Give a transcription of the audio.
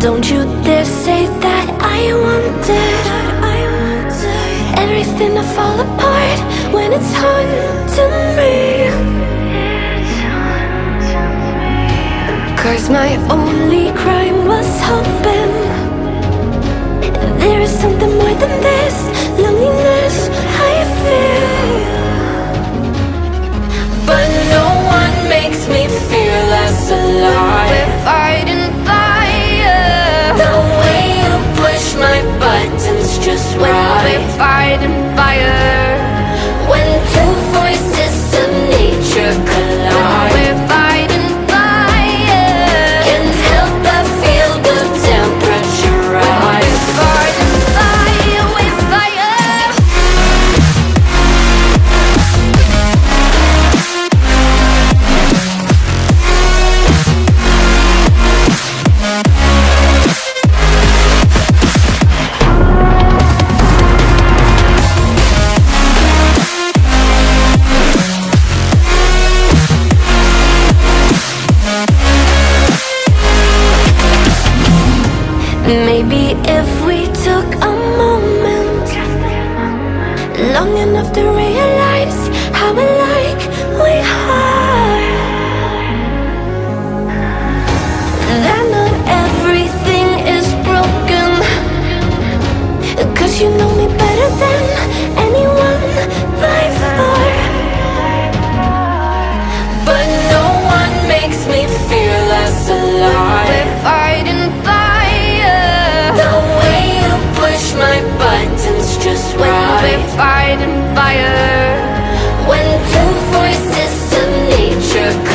Don't you dare say that I wanted, I Everything to fall apart when it's haunting me. Cause my only crime was home Maybe if we took a moment Long enough to realize how alike we are That not everything is broken Cause you know me better than anyone they fight in fire. When two voices of nature